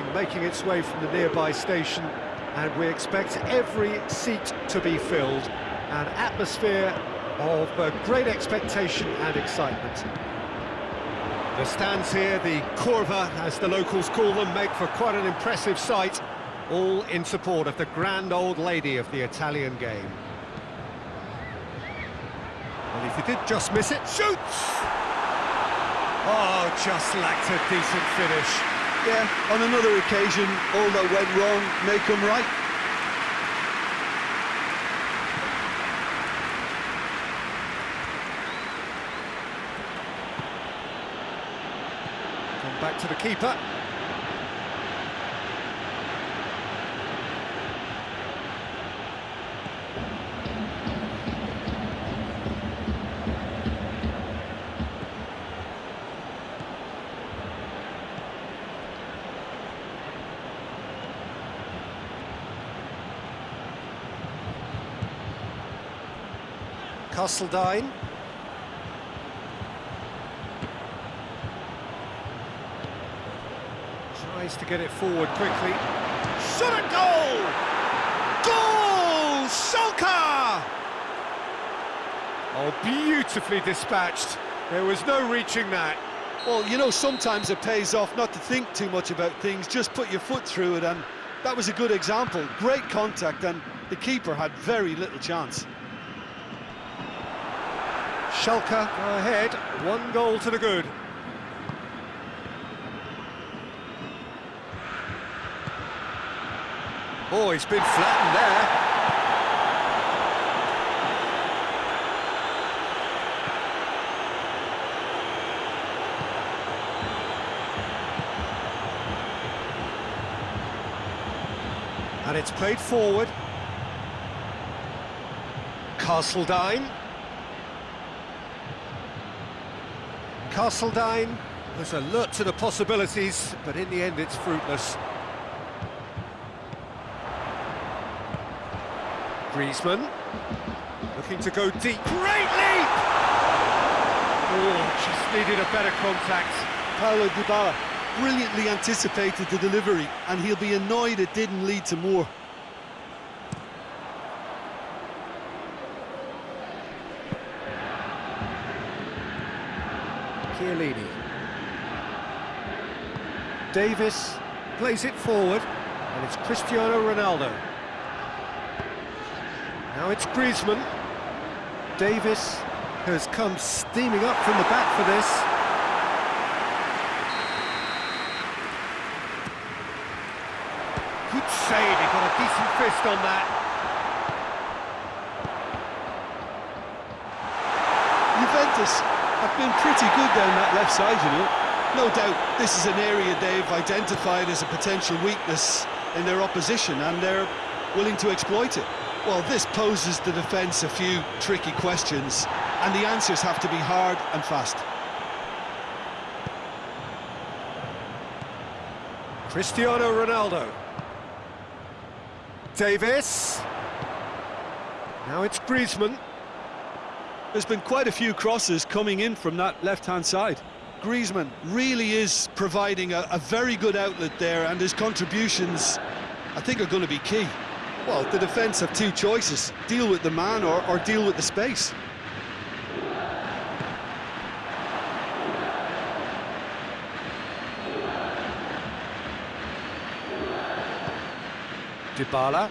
making its way from the nearby station, and we expect every seat to be filled. An atmosphere of uh, great expectation and excitement. The stands here, the Curva, as the locals call them, make for quite an impressive sight, all in support of the grand old lady of the Italian game. Well, if he did just miss it, shoots! Oh, just lacked a decent finish. Yeah, on another occasion, all that went wrong may come right. Come back to the keeper. Castledine. Tries to get it forward quickly. Shot at goal! Goal! Schalke! Oh, beautifully dispatched. There was no reaching that. Well, you know, sometimes it pays off not to think too much about things, just put your foot through it, and that was a good example. Great contact, and the keeper had very little chance. Schalke ahead, one goal to the good. Oh, he's been flattened there. And it's played forward. Castledine. Castledine was alert to the possibilities, but in the end it's fruitless. Griezmann, looking to go deep. Great leap! Oh, just needed a better contact. Paulo Dybala brilliantly anticipated the delivery, and he'll be annoyed it didn't lead to more. Chiellini. Davis plays it forward, and it's Cristiano Ronaldo. Now it's Griezmann. Davis has come steaming up from the back for this. Good save, he got a decent fist on that. Juventus have been pretty good down that left side, you know. No doubt this is an area they've identified as a potential weakness in their opposition, and they're willing to exploit it. Well, this poses the defence a few tricky questions, and the answers have to be hard and fast. Cristiano Ronaldo. Davis. Now it's Griezmann. There's been quite a few crosses coming in from that left-hand side. Griezmann really is providing a, a very good outlet there, and his contributions, I think, are going to be key. Well, the defence have two choices, deal with the man or, or deal with the space. Dybala.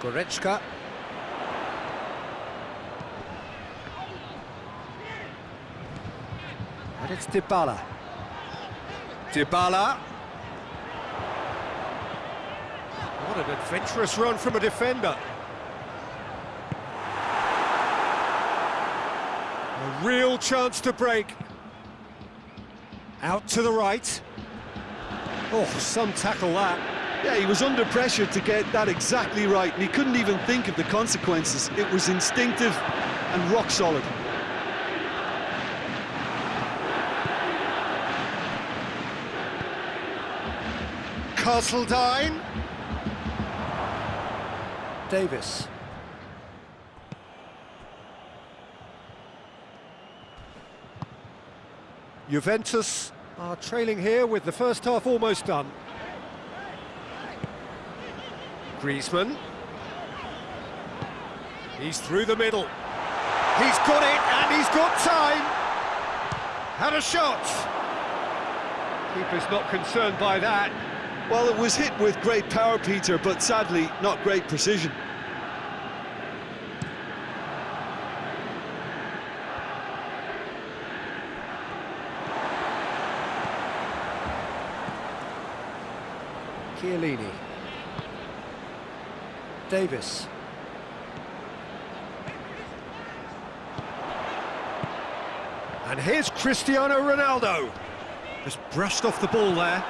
Goretzka. It's Dybala. Dybala. What an adventurous run from a defender. A real chance to break. Out to the right. Oh, some tackle that. Yeah, he was under pressure to get that exactly right, and he couldn't even think of the consequences. It was instinctive and rock solid. Castledine. Davis. Juventus are trailing here with the first half almost done. Griezmann. He's through the middle. He's got it, and he's got time. Had a shot. Keeper's not concerned by that. Well, it was hit with great power, Peter, but sadly, not great precision. Chiellini. Davis. And here's Cristiano Ronaldo. Just brushed off the ball there.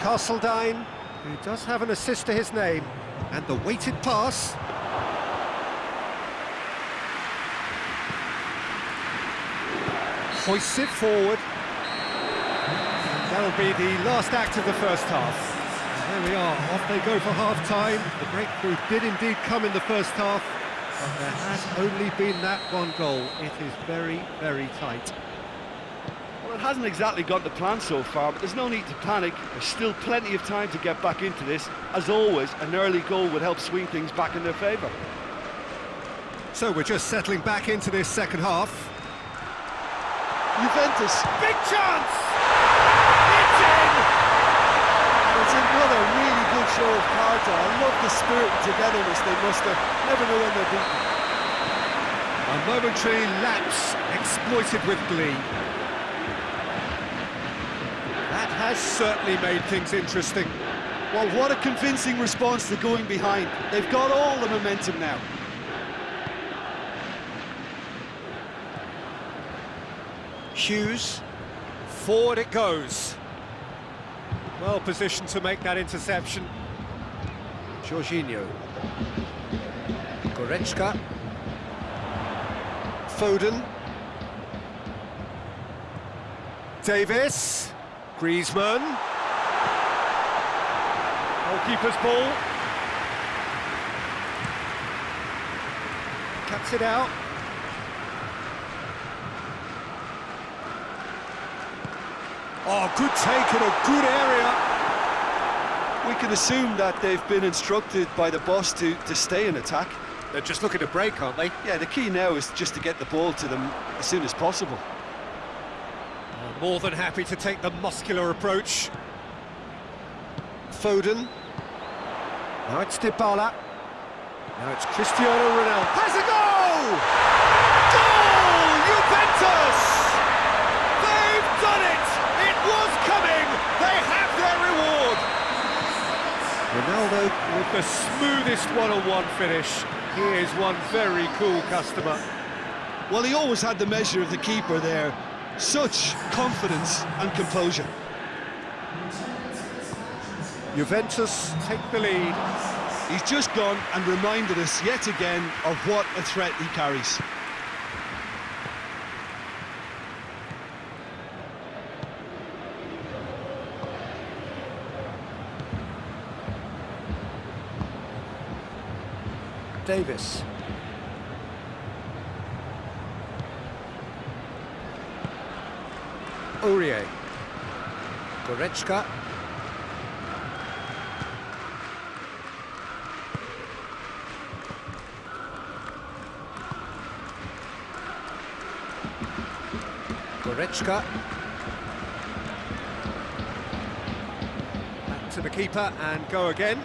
Castledine, who does have an assist to his name, and the weighted pass. Hoists it forward. That'll be the last act of the first half. There we are, off they go for half-time. The breakthrough did indeed come in the first half, but there has only been that one goal. It is very, very tight. Well, it hasn't exactly gone to plan so far, but there's no need to panic. There's still plenty of time to get back into this. As always, an early goal would help swing things back in their favour. So we're just settling back into this second half. Juventus, Big chance! It's in! it's another really good show of character. I love the spirit and togetherness they muster. Never know when they're beaten. A momentary lapse exploited with glee. Has certainly made things interesting. Well, what a convincing response to going behind. They've got all the momentum now. Hughes, forward it goes. Well positioned to make that interception. Jorginho. Goretzka. Foden. Davis. Griezmann. Goalkeeper's ball. Cuts it out. Oh, good take in a good area. We can assume that they've been instructed by the boss to, to stay in attack. They're just looking to break, aren't they? Yeah, the key now is just to get the ball to them as soon as possible. More than happy to take the muscular approach. Foden. Now it's Dybala. Now it's Cristiano Ronaldo. Has a goal! Goal! Juventus! They've done it! It was coming! They have their reward! Ronaldo with the smoothest one-on-one finish. He is one very cool customer. Well, he always had the measure of the keeper there. Such confidence and composure. Juventus take the lead. He's just gone and reminded us yet again of what a threat he carries. Davis. Aurier. Goretzka. Goretzka. Back to the keeper and go again.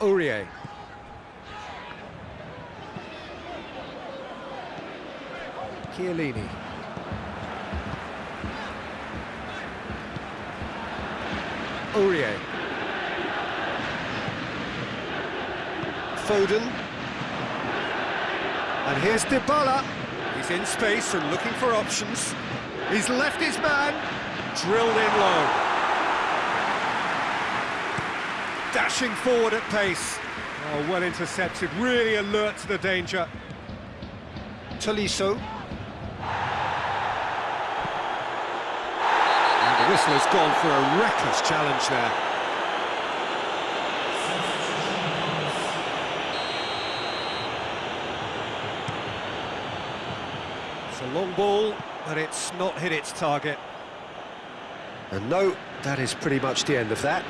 Aurier. Chiellini. Aurier. Foden. And here's Dybala. He's in space and looking for options. He's left his man. Drilled in low. Dashing forward at pace. Oh, well intercepted, really alert to the danger. Tolisso. And the whistle has gone for a reckless challenge there. It's a long ball, but it's not hit its target. And no, that is pretty much the end of that.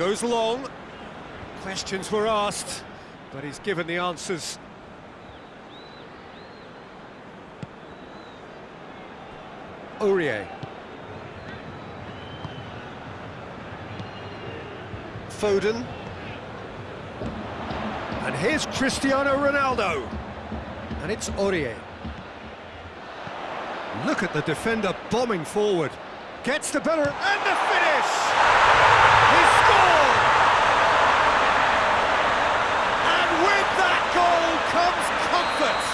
Goes long. Questions were asked, but he's given the answers. Aurier. Foden. And here's Cristiano Ronaldo. And it's Aurier. Look at the defender bombing forward. Gets the better, and the finish! He scored! And with that goal comes comfort!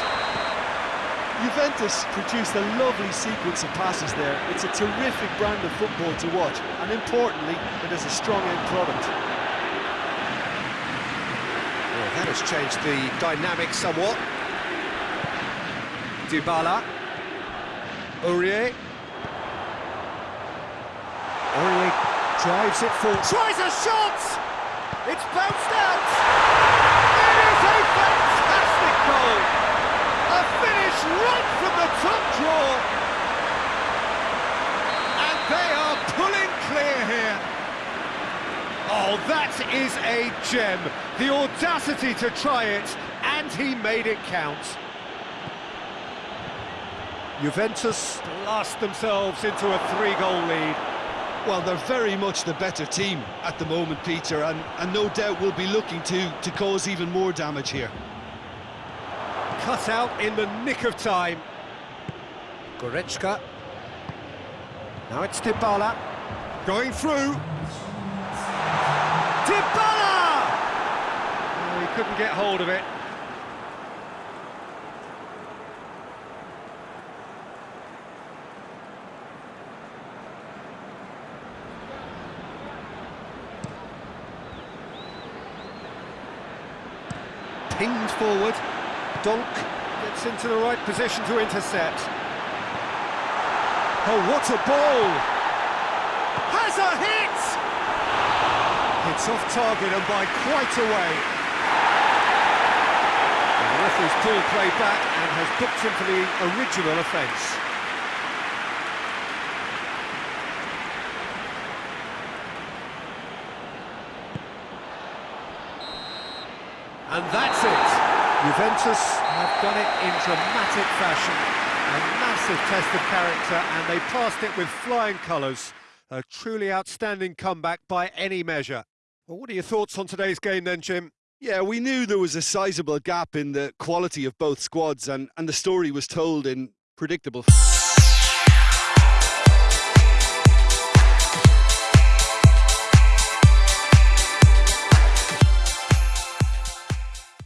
Juventus produced a lovely sequence of passes there. It's a terrific brand of football to watch, and importantly, it is a strong end product. Well, that has changed the dynamic somewhat. Dybala. Aurier. Aurier drives it forward. Tries a shot! It's bounced out! It is a fantastic goal! Right from the top draw! And they are pulling clear here. Oh, that is a gem. The audacity to try it, and he made it count. Juventus blast themselves into a three-goal lead. Well, they're very much the better team at the moment, Peter, and, and no doubt will be looking to, to cause even more damage here. Cut out in the nick of time. Goretzka. Now it's Dybala. Going through. Dybala! Oh, he couldn't get hold of it. Pinged forward. Donk gets into the right position to intercept. Oh, what a ball! Has a hit! It's off target and by quite a way. The referee's pulled play back and has booked him for the original offence. And that's it. Juventus have done it in dramatic fashion. A massive test of character, and they passed it with flying colours. A truly outstanding comeback by any measure. Well, what are your thoughts on today's game then, Jim? Yeah, we knew there was a sizable gap in the quality of both squads, and, and the story was told in predictable...